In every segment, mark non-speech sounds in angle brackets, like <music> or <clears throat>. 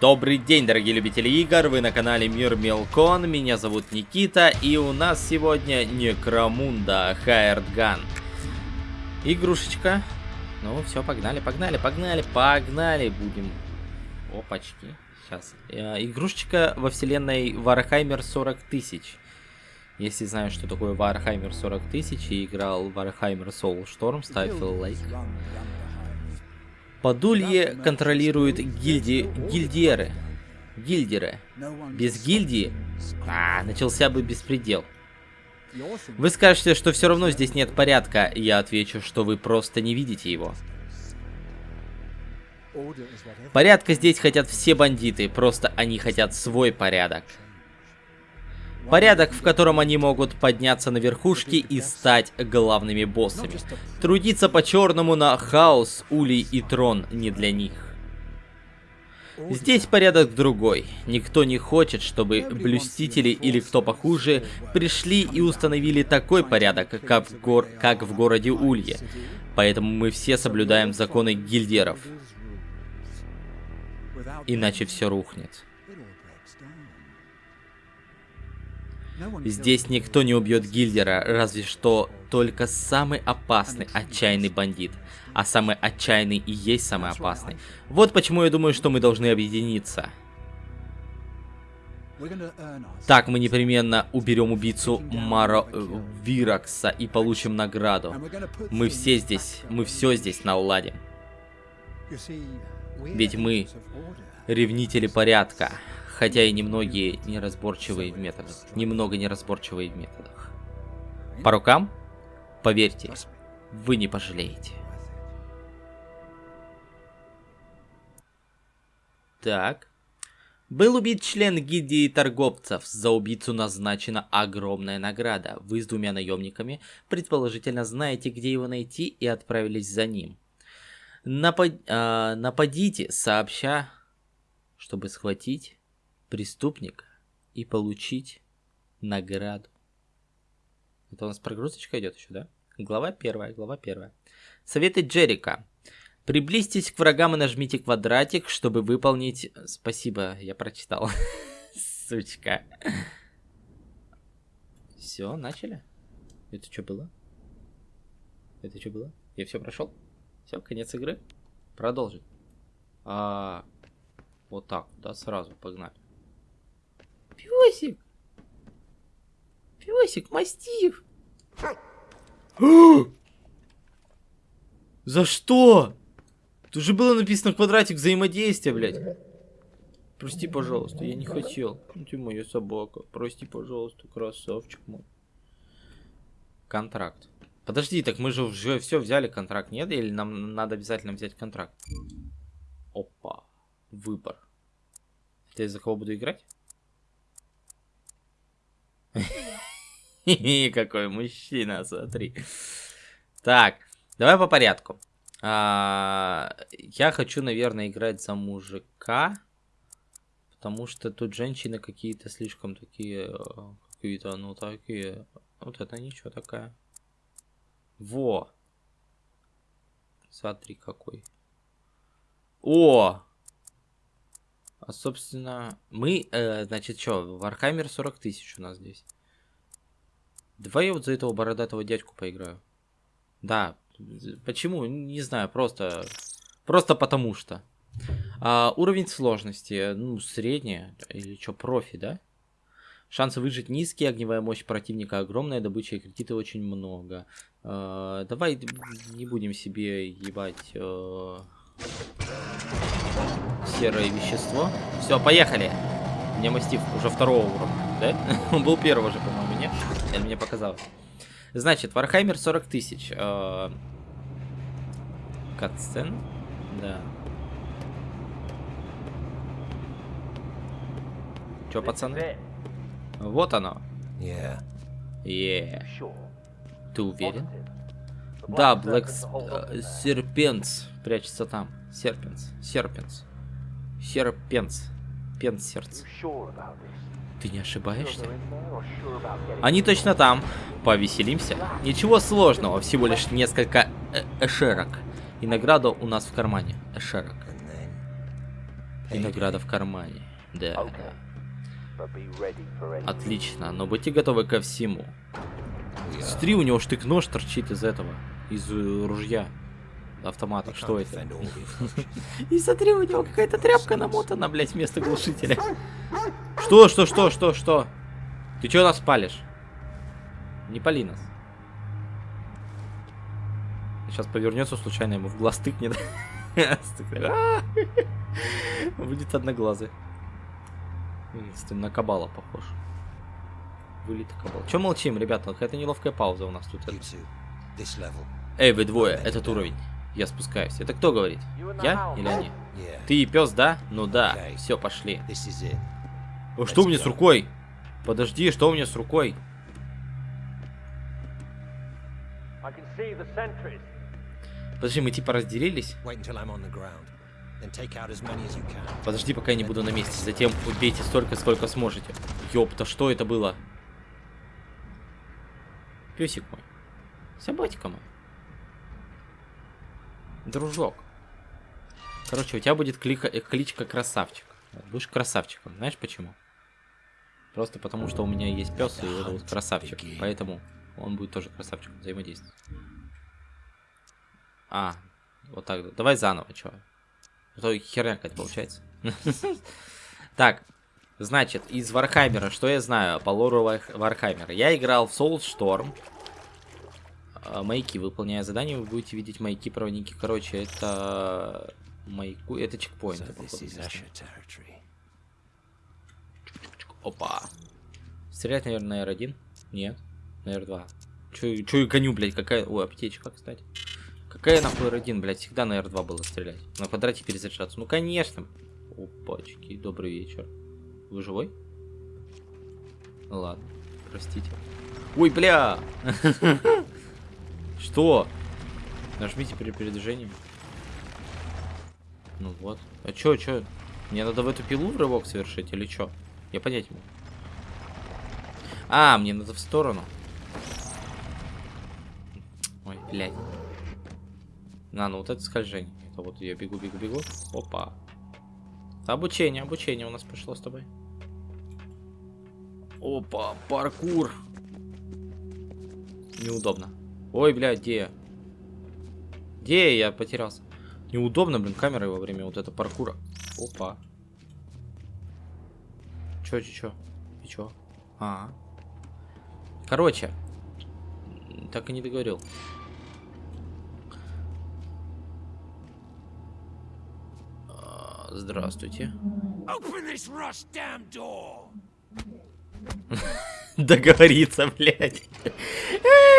Добрый день, дорогие любители игр, вы на канале Мир Мелкон, меня зовут Никита, и у нас сегодня Necromunda Hired Gun. Игрушечка. Ну, все, погнали, погнали, погнали, погнали, будем... Опачки, сейчас. Э, игрушечка во вселенной Warhammer 40 тысяч. Если знаешь, что такое Warhammer 40 тысяч и играл Warhammer Soulstorm, ставь лайк. Подулье контролирует гильди... гильдиеры. Гильдеры. Без гильдии... А, начался бы беспредел. Вы скажете, что все равно здесь нет порядка. Я отвечу, что вы просто не видите его. Порядка здесь хотят все бандиты, просто они хотят свой порядок. Порядок, в котором они могут подняться на верхушки и стать главными боссами. Трудиться по-черному на хаос, улей и трон не для них. Здесь порядок другой. Никто не хочет, чтобы блюстители или кто похуже пришли и установили такой порядок, как в, гор... как в городе Улье. Поэтому мы все соблюдаем законы гильдеров. Иначе все рухнет. Здесь никто не убьет Гильдера, разве что только самый опасный, отчаянный бандит. А самый отчаянный и есть самый опасный. Вот почему я думаю, что мы должны объединиться. Так мы непременно уберем убийцу Маро э, Виракса и получим награду. Мы все здесь, мы все здесь наладим. Ведь мы ревнители порядка хотя и немногие неразборчивые в методах. Немного неразборчивые в методах. По рукам? Поверьте, вы не пожалеете. Так. Был убит член гильдии торговцев. За убийцу назначена огромная награда. Вы с двумя наемниками, предположительно, знаете, где его найти и отправились за ним. Напад... Э, нападите, сообща, чтобы схватить преступника и получить награду. Это у нас прогрузочка идет еще, да? Глава первая, глава первая. Советы Джерика. Приблизьтесь к врагам и нажмите квадратик, чтобы выполнить... Спасибо, я прочитал. <laughs> Сучка. Все, начали? Это что было? Это что было? Я все прошел? Все, конец игры? Продолжить. А, вот так, да, сразу, погнали. Песик! Песик, мастив! <gasps> За что? Тут же было написано квадратик взаимодействия, блядь. Прости, пожалуйста, я не хотел. Ну ты моя собака. Прости, пожалуйста, красавчик мой. Контракт. Подожди, так мы же уже все взяли контракт, нет? Или нам надо обязательно взять контракт? Опа. Выбор. Ты за кого буду играть? <laughs> Какой мужчина, смотри. Так, давай по порядку. А, я хочу, наверное, играть за мужика. Потому что тут женщины какие-то слишком такие... Э, какие-то, ну, такие... Вот это ничего такая. Во! Смотри, какой. О! А, собственно, мы, э, значит, что, Warhammer 40 тысяч у нас здесь. Давай я вот за этого бородатого дядьку поиграю. Да, почему? Не знаю, просто, просто потому что. А, уровень сложности, ну, средняя, или что, профи, да? Шансы выжить низкие, огневая мощь противника огромная, добыча и кредиты очень много. А, давай не будем себе ебать... Э серое вещество. Все, поехали. Мне мастив уже второго уровня, да? <laughs> Он был первого же, по-моему, нет? Или мне показалось. Значит, Вархаймер 40 тысяч. Э, катсцен? Да. Че, пацаны? Вот оно. Yeah. Yeah. Ты уверен? Да, Блэк Серпенс прячется там. Серпенс. Серпенс. Серпенс. Пенсерц. Ты не ошибаешься? Они точно там. Повеселимся. Ничего сложного, всего лишь несколько э эшерок. И награда у нас в кармане. Эшерок. И награда в кармане. Да. Отлично, но будьте готовы ко всему. Смотри, у него штык-нож торчит из этого, из ружья. Автомата, что это? <laughs> И смотри, у него какая-то тряпка намотана, блять, вместо глушителя. Что, что, что, что, что? Ты чё нас палишь? Не пали нас. Сейчас повернется случайно ему в глаз тыкнет. <laughs> Будет одноглазый. Тем На кабала похож. Вылет кабал. Че молчим, ребята? Какая-то неловкая пауза у нас тут. Эй, вы двое, этот уровень. Я спускаюсь. Это кто говорит? Я или они? Ты и пес, да? Ну да. Все, пошли. Что у меня с рукой? Подожди, что у меня с рукой? Подожди, мы типа разделились? Подожди, пока я не буду на месте. Затем убейте столько, сколько сможете. Ёпта, что это было? Песик мой. Собачка мой. Дружок. Короче, у тебя будет клика- э, кличка красавчик. Будешь красавчиком. Знаешь почему? Просто потому, что у меня есть пес, и его зовут красавчик. Поэтому он будет тоже красавчиком взаимодействовать. А, вот так. да. Давай заново, чё. А то херня какая-то получается. <laughs> Так, значит, из Warhammer а, что я знаю по лору Warh- Warhammer а? Я играл в Soulstorm. А, Маяки, выполняя задания, вы будете видеть маяки проводники. Короче, это маяку, это territory. Опа. Стрелять, наверное, на R1? Нет. На R2. Чё, чё гоню, блядь, какая... Ой, аптечка, кстати. Какая нахуй R1, блядь, всегда на R2 было стрелять. На квадрате перезаряжаться. Ну, конечно. Опачки, добрый вечер. Вы живой? Ладно, простите. Ой, бля! <laughs> Что? Нажмите при передвижении. Ну вот. А чё, чё? Мне надо в эту пилу рывок совершить или чё? Я понять могу. А, мне надо в сторону. Ой, блядь. На, ну вот это скольжение. Это вот я бегу, бегу, бегу. Опа. Обучение, обучение у нас пошло с тобой. Опа, паркур. Неудобно. Ой, блядь, где я? Где я? Потерялся. Неудобно, блин, камерой во время вот этого паркура. Опа. Чё, чё, чё? И чё? А. Короче. м, Так и не договорил. А, Здравствуйте. <laughs> Договориться, блядь.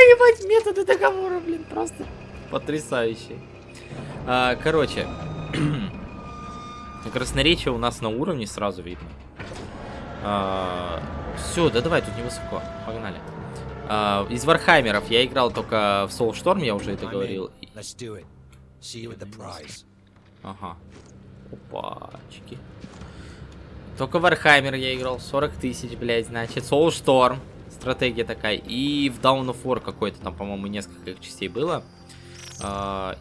Ебать, методы договора, блин, просто потрясающие. А, короче, <clears throat> красноречие у нас на уровне сразу видно. все, да давай, тут невысоко, погнали. А, из Warhammer ов я играл только в Soulstorm, я уже это говорил. Ага. Опачки. Только Warhammer я играл. 40 тысяч, блядь, значит. Soulstorm. Стратегия такая. И в Down of War какой-то там, по-моему, несколько их частей было. А,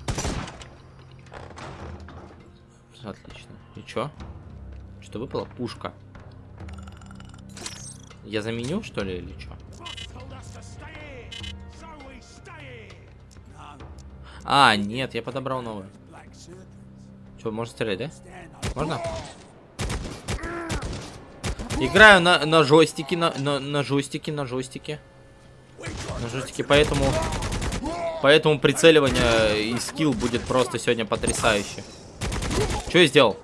Отлично. И чё? Что выпало? Пушка. Я заменю, что ли, или чё? А, нет, я подобрал новую. Что, можно стрелять, да? Можно? Играю на, на джойстике, на, на, на джойстике, на джойстике. На джойстике, поэтому... Поэтому прицеливание и скилл будет просто сегодня потрясающе. Что я сделал?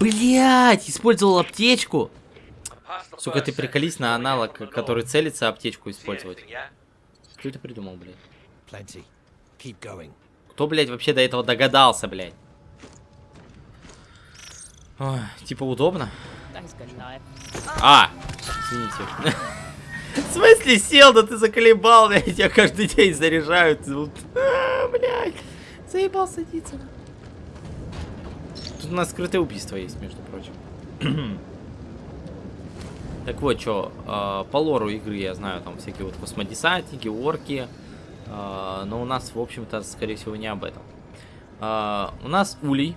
Блять, использовал аптечку. Сука, ты приколись на аналог, который целится, аптечку использовать. Кто это придумал, блядь? Кто, блядь, вообще до этого догадался, блядь? Ой, типа удобно. А, извините. В смысле сел, да ты заколебал, блядь, тебя каждый день заряжают. А, блядь, заебал садиться. Тут у нас скрытое убийство есть, между прочим. <clears throat> Так вот, что, по лору игры я знаю, там всякие вот космодесантники, орки. а, но у нас, в общем-то, скорее всего, не об этом. А, у нас улей.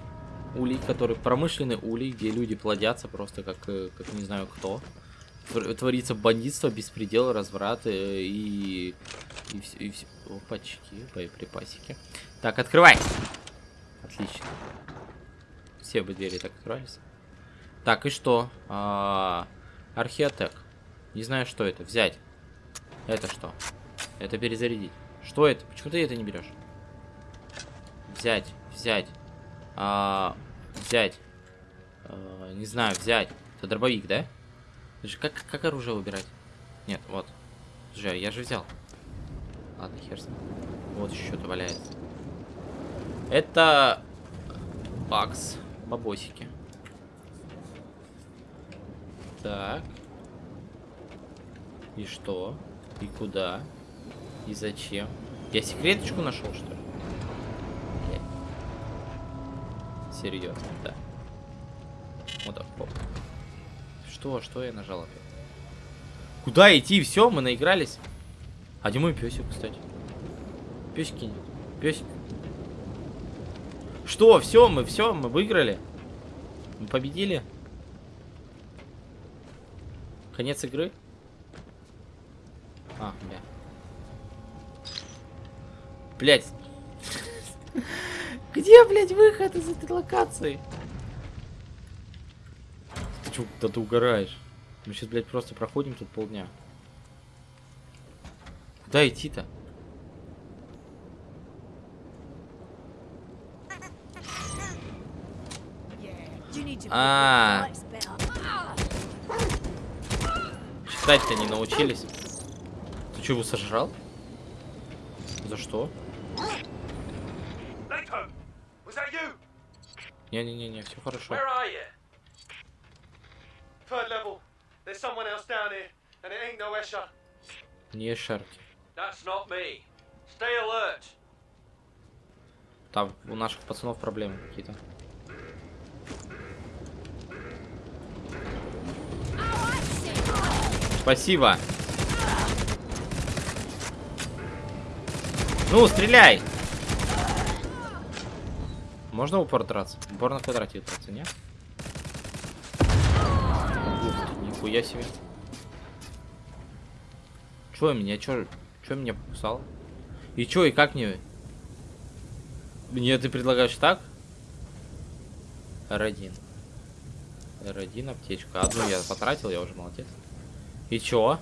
Улей, который промышленный улей, где люди плодятся просто как, э, как не знаю кто. Твор- Творится бандитство, беспредел, разврат э, и... И все, и все. Опачки, боеприпасики. Так, открывай! Отлично. Все бы двери так открывались. Так, и что? А, Археотек. Не знаю, что это. Взять. Это что? Это перезарядить. Что это? Почему ты это не берешь? Взять, взять. А, взять. А, не знаю, взять. Это дробовик, да? Же Как, как оружие выбирать? Нет, вот. Слушай, я же взял. Ладно, хер с ним. Вот еще что-то валяется. Это... Бакс. Бабосики. Так. И что? И куда? И зачем? Я секреточку нашел, что ли? Блядь. Серьезно, да. Вот. Что, что я нажал опять? Куда идти? Все, мы наигрались. А где мой песик, кстати? Песики нет. Песик. Что, все, мы все, мы выиграли. Мы победили. Конец игры? А, бля. Блять. <laughs> Где, блядь, выход из этой локации? Ты чё, да ты угораешь? Мы сейчас, блядь, просто проходим тут полдня. Куда идти-то? А. Читать-то не научились. Ты что, его сожрал? За что? Ain't no Escher. Не шарки. Там у наших пацанов проблемы какие-то. Спасибо. Ну, стреляй! Можно упор драться? Упор на квадрате драться, нет? Ух ты, нихуя себе. Чё меня, чё, чё меня покусал? И чё, и как мне? Мне ты предлагаешь так? R1. R1 аптечка. Одну я потратил, я уже молодец. И чё?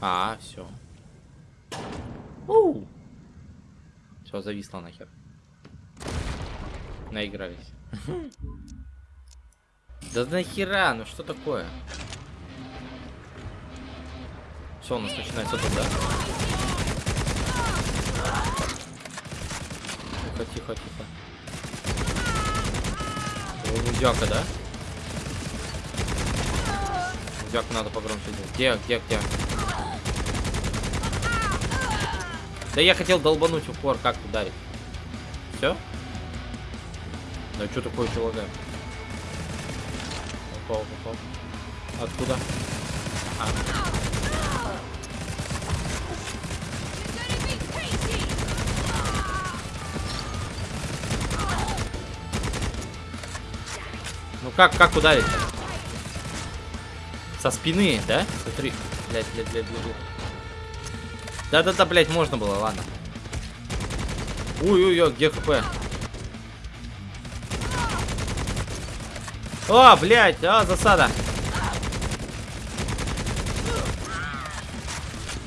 А, все. Все, зависло нахер. Наигрались. <laughs> Да нахера, ну что такое? Все, у нас начинается тут, да? Тихо, тихо, тихо. О, Мудяка, да? Мудяку надо погромче делать. Где, где, где? Да я хотел долбануть упор, как ударить? Все? Да что такое человек? Опа, опа. Откуда? А. Ну как, как ударить? Со спины, да? Смотри. Блять, блять, блять, блять. Да-да-да, блять, можно было, ладно. Ой-ой-ой, где хп? О, блять, а, засада.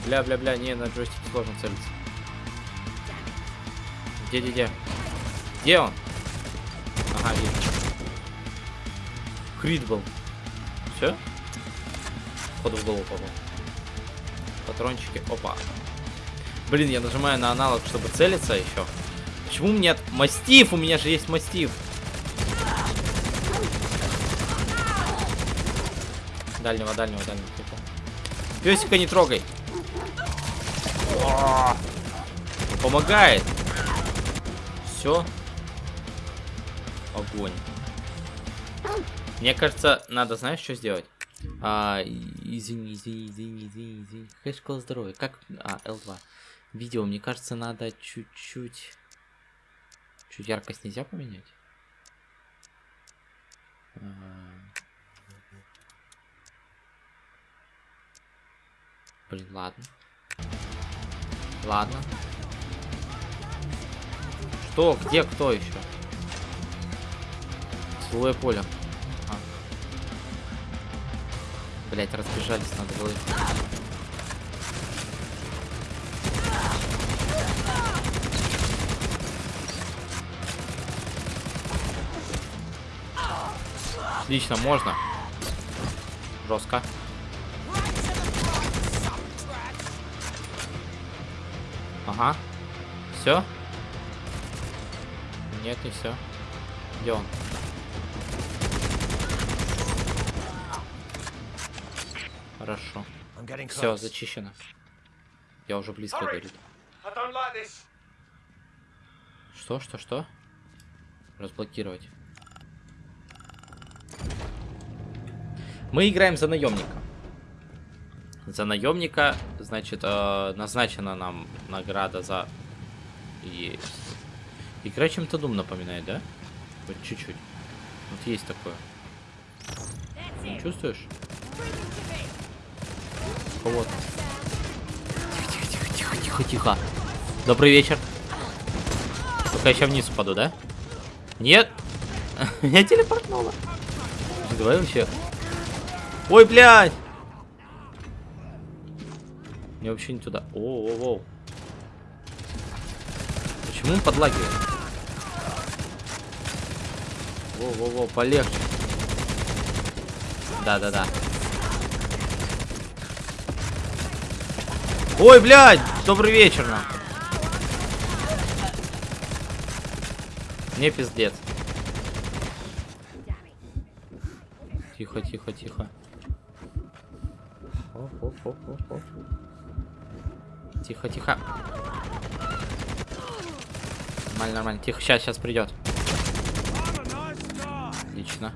Бля-бля-бля, не, на джойстике сложно целиться. Где-где-где? Где он? Ага, вижу. Крит был. Все? Ходу в голову попал. Патрончики. Опа. Блин, я нажимаю на аналог, чтобы целиться еще. Почему меня... Мастиф! У меня же есть мастиф. Дальнего, дальнего, дальнего. тихо. Песика не трогай. О! Помогает. Все. Огонь. Мне кажется, надо, знаешь, что сделать? А, извини, извини, извини, извини, извини. Какая школа здоровья? Как... А, L2. Видео, мне кажется, надо чуть-чуть... Чуть яркость нельзя поменять? Блин, ладно. Ладно. Что? Где кто еще? Силовое поле. А. Блять, разбежались, надо было. Отлично, можно. Жестко. Ага. Все? Нет, не все. Где он? Хорошо. Все, зачищено. Я уже близко говорит. Что, что, что? Разблокировать. Мы играем за наемника. За наемника, значит, э, назначена нам награда за... Есть. Игра чем-то Дум напоминает, да? Вот чуть-чуть. Вот есть такое. Не чувствуешь? Кого там? Тихо, тихо, тихо, тихо, тихо. Добрый вечер. Только я сейчас вниз упаду, да? Нет. <laughs> Меня телепортнуло. Давай вообще. Ой, блядь. Мне вообще не туда. О, о, о. Почему он подлагивает? Во, во, во, полегче. Да, да, да. Ой, блядь! Добрый вечер нам. Мне пиздец. Тихо, тихо, тихо. Тихо, тихо. Нормально, нормально. Тихо, сейчас, сейчас придет. Отлично.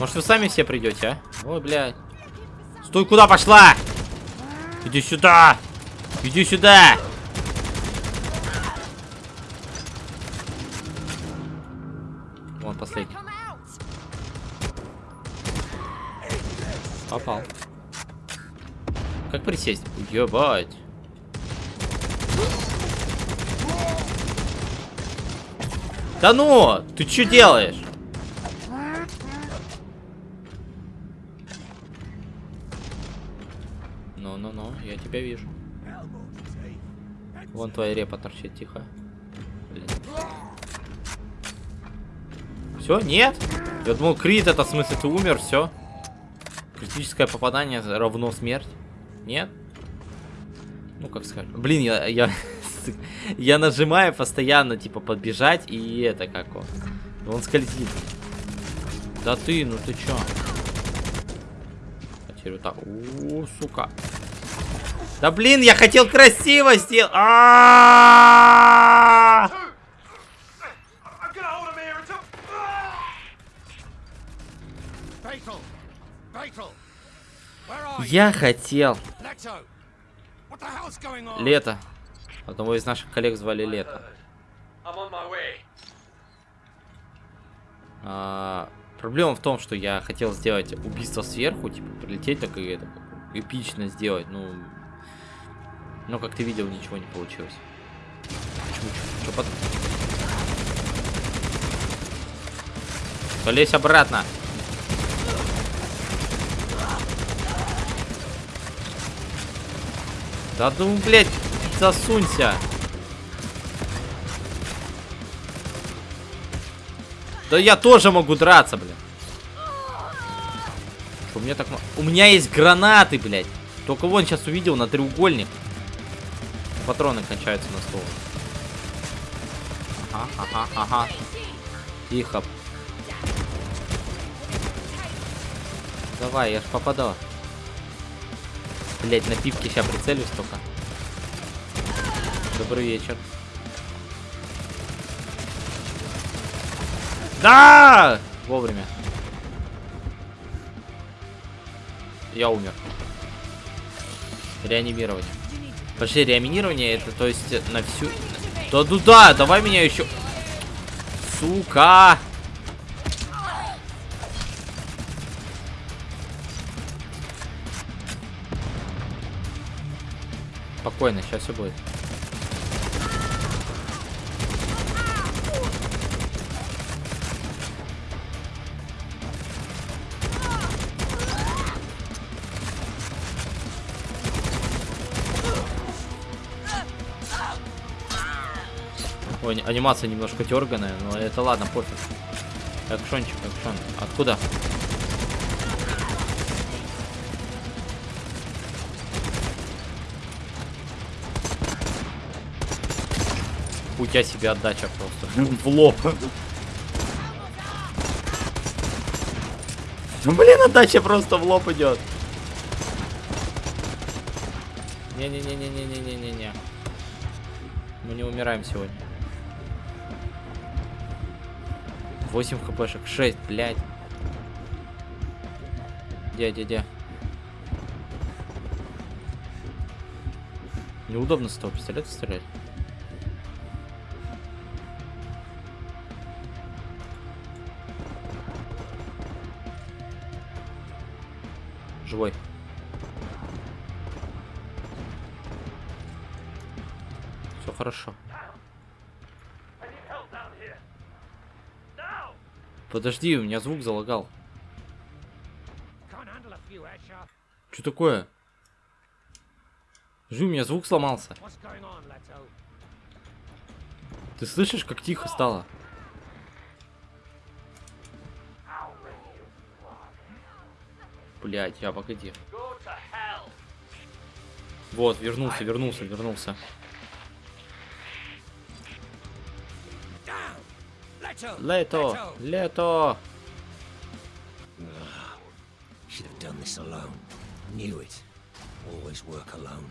Может вы сами все придете, а? Ой, блядь. Стой, куда пошла? Иди сюда! Иди сюда! Вон последний. Попал. Присесть? Ебать. Да ну! Ты что делаешь? Ну-ну-ну, я тебя вижу. Вон твоя репа торчит, тихо. Все, нет? Я думал, крит это в смысле ты умер, все. Критическое попадание равно смерть. Нет? Ну, как сказать. Блин, я, я, <laughs> я нажимаю постоянно, типа, подбежать, и это как он. Он скользит. Да ты, ну ты чё? А теперь так. О, сука. Да блин, я хотел красиво сделать. А-а-а! Two! I'm Я хотел лето. Одного из наших коллег звали Лето. А, проблема в том, что я хотел сделать убийство сверху, типа прилететь так и это эпично сделать, ну, но как ты видел, ничего не получилось. Почему? Что потом? Полезь обратно. Да ну, блядь, засунься. Да я тоже могу драться, блядь. Что, у меня так... У меня есть гранаты, блядь. Только вон сейчас увидел на треугольник. Патроны кончаются на стол. Ага, ага, ага. Тихо. Давай, я ж попадал. Блять, на пивке сейчас прицелюсь только. Добрый вечер. Да! Вовремя. Я умер. Реанимирование. Подожди, реанимирование это то есть на всю... Да ну да, давай меня еще... Сука! Спокойно, сейчас все будет. Ой, анимация немножко дерганая, но это ладно, пофиг. Экшончик, экшон. Откуда? У тебя себе отдача просто. В лоб. Ну блин, отдача просто в лоб идет. Не-не-не-не-не-не-не-не. Мы не умираем сегодня. 8 хпшек, 6, блядь. Дядя-дядя. Неудобно с того пистолета стрелять. хорошо. Подожди, у меня звук залагал. Что такое? Жи, у меня звук сломался. Ты слышишь, как тихо стало? Блять, я погоди. Вот, вернулся, вернулся, вернулся. Work alone.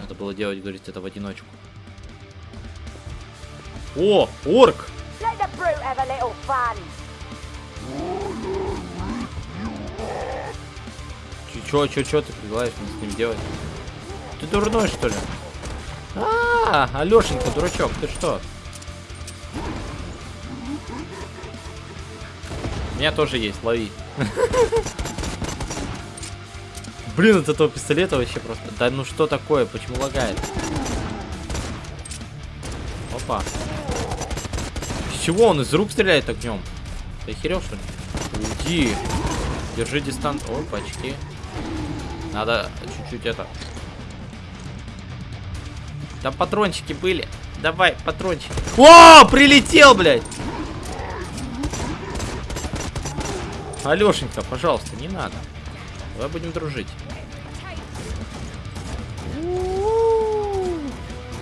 Надо было делать, говорит, это в одиночку. О, орк! Чё, чё, чё ты предлагаешь мне с ним делать? Ты дурной, что ли? А, Алёшенька, дурачок, ты что? Меня тоже есть, лови. <laughs> Блин, от этого пистолета вообще просто... Да ну что такое, почему лагает? Опа. С чего он из рук стреляет огнем? Ты охерел, что ли? Уйди. Держи дистанц. Ой, почти. Надо чуть-чуть это. Там патрончики были. Давай, патрончики. О, прилетел, блядь! Алешенька, пожалуйста, не надо. Давай будем дружить.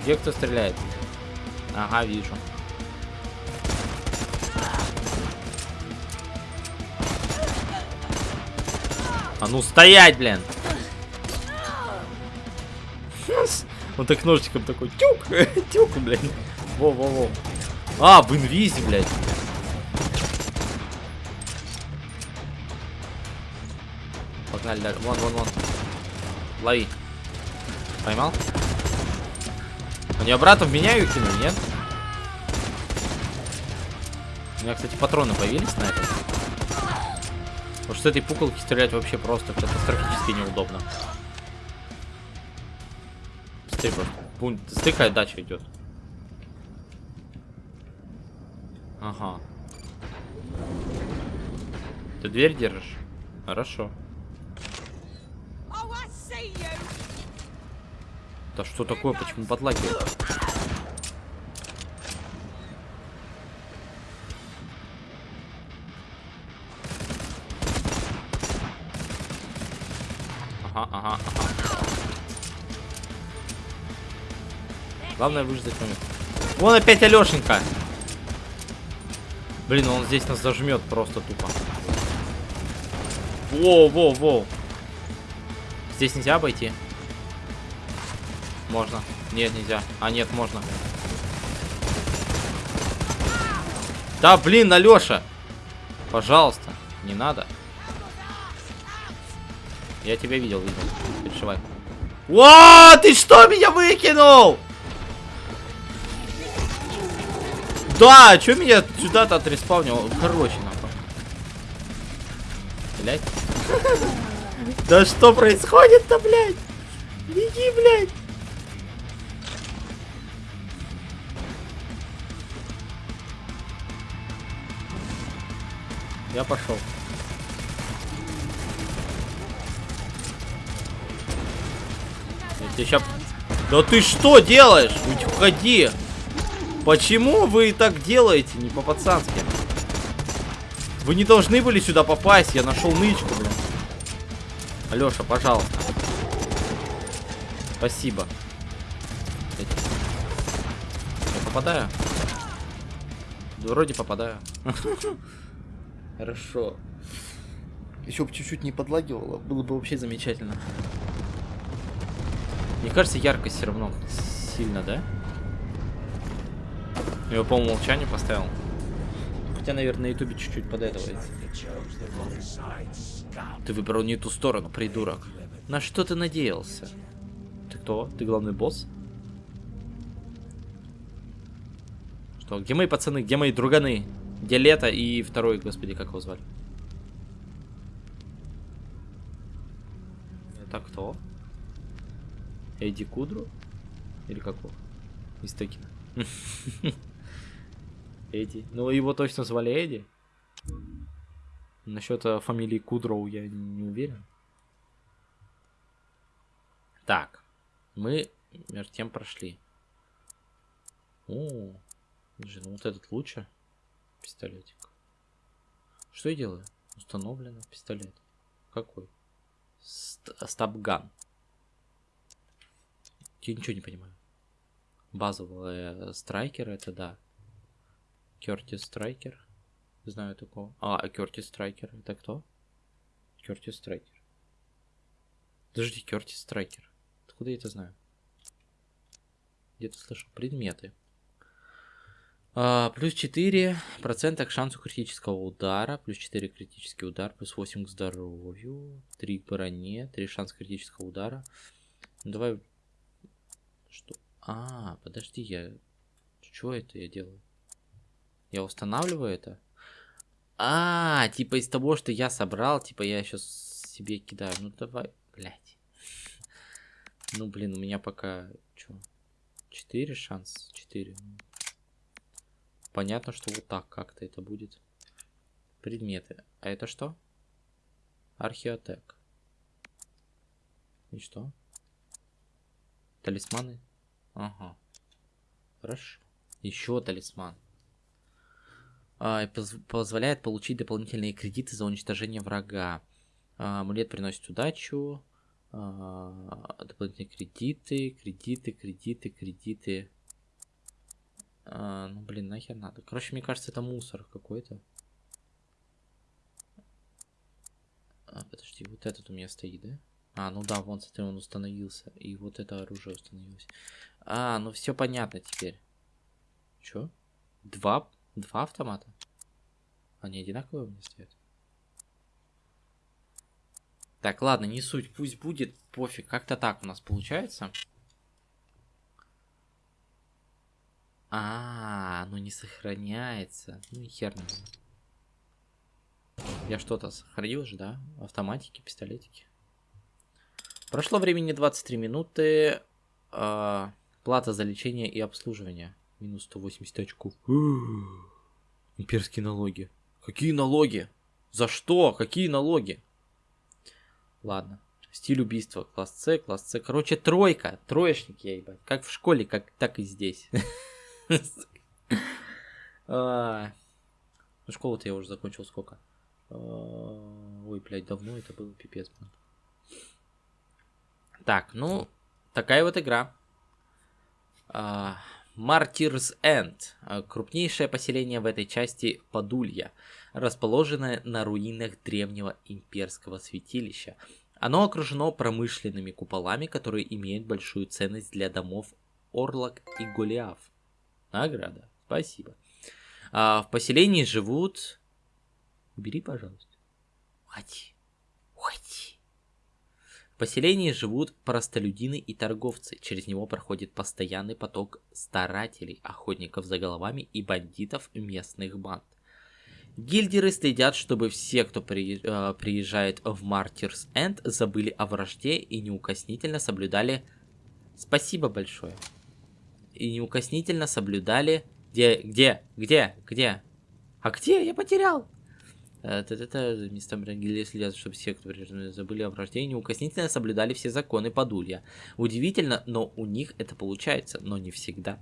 Где кто стреляет? Ага, вижу. А ну стоять, блин! <laughs> Он так ножичком такой тюк, <laughs> тюк, блин. Во-во-во. А, в инвизе, блядь. Погнали дальше. Вон, вон, вон. Лови. Поймал? Нее обратно в меня ее кинули, нет? У меня, кстати, патроны появились на это. Потому что с этой пуколки стрелять вообще просто катастрофически неудобно. Быстрее просто. Стыкая дача идет. Ага. Ты дверь держишь? Хорошо. Да что такое? Почему подлагивает? Ага, ага, ага. Главное выждать момент. Вон опять Алешенька. Блин, он здесь нас зажмет просто тупо. Во, во, во. Здесь нельзя обойти? Можно. Нет, нельзя. А, нет, можно. Да, блин, Алёша. Пожалуйста, не надо. Я тебя видел, видел. Не Переживай. О, ты что, меня выкинул? Да, что меня сюда-то отреспавнил? Короче, нахуй. Блять. <laughs> Да что происходит-то, блядь? Беги, блядь. Я пошел. Я ща- Да ты что делаешь? Уходи. Почему вы так делаете? Не по-пацански. Вы не должны были сюда попасть. Я нашел нычку, блин. Алеша, пожалуйста. Спасибо. Я попадаю? Да, Вроде попадаю. <laughs> Хорошо. Еще бы чуть-чуть не подлагивало, было бы вообще замечательно. Мне кажется, яркость все равно сильно, да? Я его по умолчанию поставил. Хотя, наверное, на ютубе чуть-чуть подэтовается. Ты выбрал не ту сторону, придурок. На что ты надеялся? Ты кто? Ты главный босс? Что, где мои пацаны? Где мои друганы? Где Лето и второй, господи, как его звали? Это кто? Эдди Кудру? Или какого? Из Текина. <laughs> Эдди. Ну, его точно звали Эдди. Насчет э, фамилии Кудроу я не уверен. Так. Мы между тем прошли. О, ну вот этот лучше. Пистолетик. Что я делаю? Установлено пистолет. Какой? Ст- Стабган. Я ничего не понимаю. Базовые страйкеры, это да. Кертис Страйкер. Знаю такого. А, Кертис Страйкер. Это кто? Кертис Страйкер. Подожди, Кертис Страйкер. Откуда я это знаю? Где-то слышал. Предметы. А, плюс 4 процента к шансу критического удара. Плюс 4 критический удар. Плюс 8 к здоровью. 3 к броне. 3 шанс критического удара. Ну, давай... Что? А, подожди, я... Что это я делаю? Я устанавливаю это? А, типа из того, что я собрал, типа я сейчас себе кидаю. Ну давай, блядь. Ну блин, у меня пока... Чё? 4 шанс? 4. Понятно, что вот так как-то это будет. Предметы. А это что? Археотек. И что? Талисманы? Ага. Хорошо. Еще талисман. А, поз- позволяет получить дополнительные кредиты за уничтожение врага. А, амулет приносит удачу. А, дополнительные кредиты, кредиты, кредиты, кредиты. А, ну блин, нахер надо. Короче, мне кажется, это мусор какой-то. А, подожди, вот этот у меня стоит, да? А, ну да, вон, смотри, он установился. И вот это оружие установилось. А, ну все понятно теперь. Чё? Два, два автомата? Они одинаковые у меня стоят? Так, ладно, не суть, пусть будет, пофиг. Как-то так у нас получается. А, оно не сохраняется. Ну и хер нам. Я что-то сохранил же, да? Автоматики, пистолетики. Прошло времени 23 минуты. А, плата за лечение и обслуживание. Минус 180 очков. <gasps> Имперские налоги. Какие налоги? За что? Какие налоги? Ладно. Стиль убийства. Класс С, класс С. Короче, тройка. Троечник я, ебать. Как в школе, как, так и здесь. <laughs> А, Ну, школу-то я уже закончил сколько? А, Ой, блядь, давно это было, пипец. Так, ну, такая вот игра. End. а, Крупнейшее поселение в этой части Подулья, расположенное на руинах древнего имперского святилища. Оно окружено промышленными куполами, которые имеют большую ценность для домов Орлок и Голиаф. Награда. Спасибо. А, в поселении живут... Убери, пожалуйста. Уходи. Уходи. В поселении живут простолюдины и торговцы. Через него проходит постоянный поток старателей, охотников за головами и бандитов местных банд. Гильдеры следят, чтобы все, кто э, приезжает в Мартирс Энд, забыли о вражде и неукоснительно соблюдали... Спасибо большое. И неукоснительно соблюдали... Где, где, где, где? А где? Я потерял. Это места гильдии следят, чтобы все, кто забыли о вражде и неукоснительно соблюдали все законы Подулья. Удивительно, но у них это получается, но не всегда.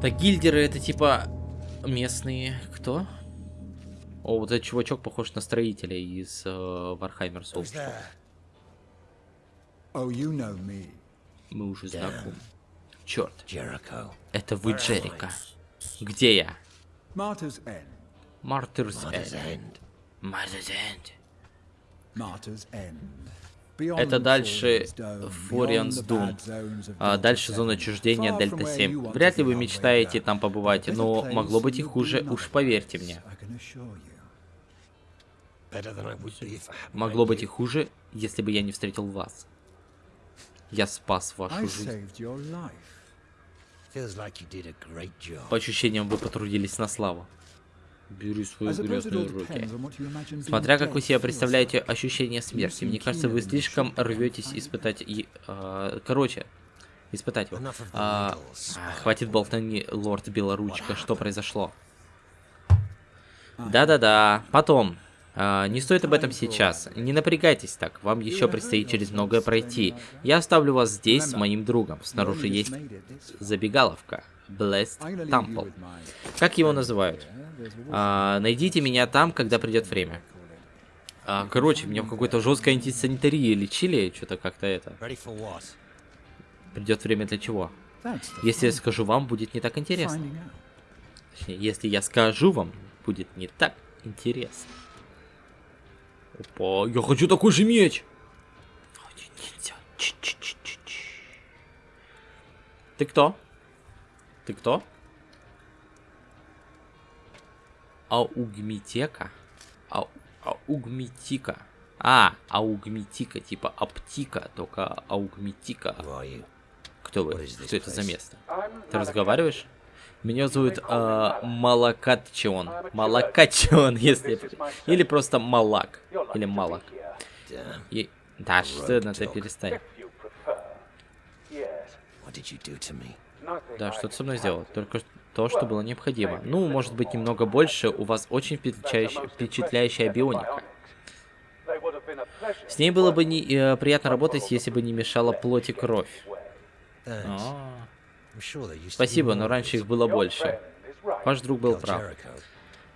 Так, гильдеры это типа местные кто? О, вот этот чувачок похож на строителя из Warhammer Who's Souls. there? Oh, you know me. Мы уже знакомы. Черт, это вы Джерика. Где я? Martyr's End. Мартырс Mother's End. Мартырс Энд. Martyr's End. Beyond Это дальше Форианс Дум. А дальше зона 7, отчуждения Дельта from where 7. you want Вряд ли вы мечтаете там побывать, но могло быть и хуже, уж поверьте мне. Могло быть и хуже, если бы я не встретил вас. Я спас вашу жизнь. По ощущениям, вы потрудились на славу. Бери all грязную руки. Смотря как вы себе представляете ощущение смерти. Мне кажется, вы слишком рветесь испытать... и- а, короче, испытать его. А, а, хватит болтани, лорд Белоручка. Что произошло? Да-да-да. Потом. А, не стоит об этом сейчас. Не напрягайтесь так. Вам еще предстоит через многое пройти. Я оставлю вас здесь с моим другом. Снаружи есть забегаловка. Blessed Temple. Как его называют? А, найдите меня там, когда придет время. А, короче, меня в какой-то жесткой антисанитарии лечили, что-то как-то это. Придет время для чего? Если я скажу вам, будет не так интересно. Точнее, если я скажу вам, будет не так интересно. Опа, я хочу такой же меч! Ты кто? Ты кто? Аугмитека? Ау, аугмитика. А, аугмитика, типа аптика, только аугмитика. Кто вы? Что это за место? Ты разговариваешь? Меня зовут э, Малакатчион. Малакатчион, <laughs> если... Или просто Малак. Или Малак. И... Да, что на это перестань. Да, что ты со мной сделал? Только то, что было необходимо. Ну, может быть, немного больше. У вас очень впечатляющая, впечатляющая бионика. С ней было бы не, э, приятно работать, если бы не мешала плоть и кровь. А, Спасибо, но раньше их было больше. Ваш друг был прав.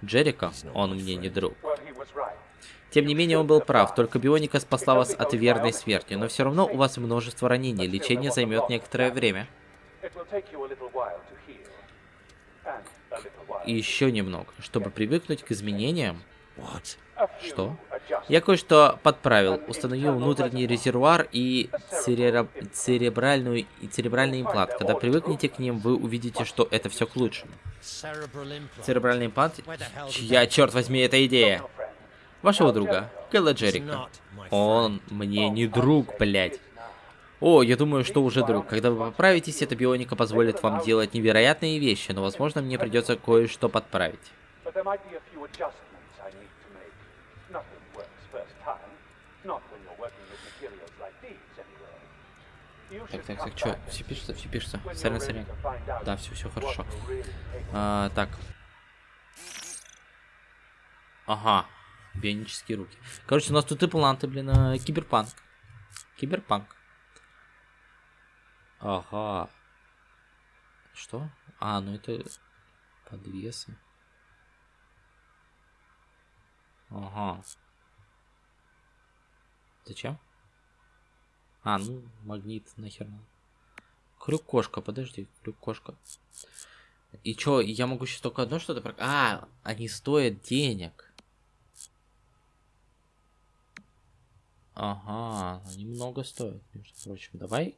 Джерика, он мне не друг. Тем не менее, он был прав, только бионика спасла вас от верной смерти, но все равно у вас множество ранений, лечение займет некоторое время. И еще немного, чтобы привыкнуть к изменениям. What? Что? Я кое-что подправил, установил внутренний резервуар и церебра- церебральную и церебральный имплант. Когда привыкнете к ним, вы увидите, что это все к лучшему. Церебральный имплант? Чья, черт возьми, эта идея? Вашего друга, Кэлла Джерика. Он мне не друг, блядь. О, я думаю, что уже друг. Когда вы поправитесь, эта бионика позволит вам делать невероятные вещи, но, возможно, мне придется кое-что подправить. Так, так, так, что? Все пишется, все пишется. Сорян, сорян. Да, все, все хорошо. А, так. Ага. Бионические руки. Короче, у нас тут импланты, блин, а, киберпанк. Киберпанк. Ага. Что? А, ну это подвесы. Ага. Зачем? А, ну, магнит нахер надо. Крюк-кошка, подожди, крюк-кошка. И чё, я могу сейчас только одно что-то... прок- А, они стоят денег. Ага, они много стоят, между прочим. Давай,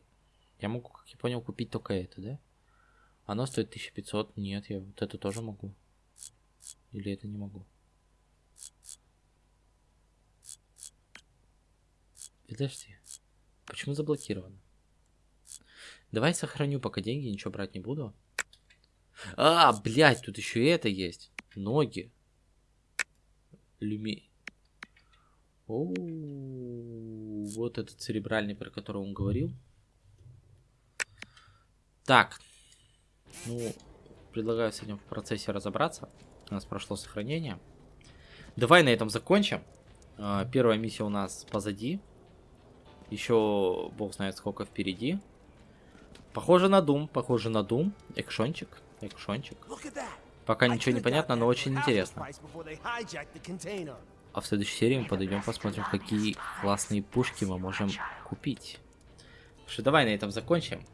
я могу, как я понял, купить только это, да? Оно стоит 1500, нет, я вот это тоже могу. Или это не могу? Подожди. Почему заблокировано? Давай сохраню пока деньги, ничего брать не буду. А, блядь, тут еще и это есть. Ноги. Люми. О, вот этот церебральный, про который он говорил. Так. Ну, предлагаю с этим в процессе разобраться. У нас прошло сохранение. Давай на этом закончим. А, Первая миссия у нас позади. Еще бог знает сколько впереди. Похоже на Дум, похоже на Дум. Экшончик, экшончик. Пока ничего не понятно, но очень интересно. А в следующей серии мы подойдем, посмотрим, какие классные пушки мы можем купить. Что давай на этом закончим.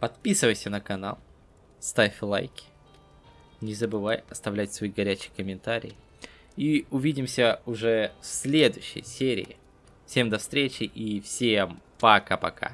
Подписывайся на канал, ставь лайки. Не забывай оставлять свои горячие комментарии. И увидимся уже в следующей серии. Всем до встречи и всем пока-пока.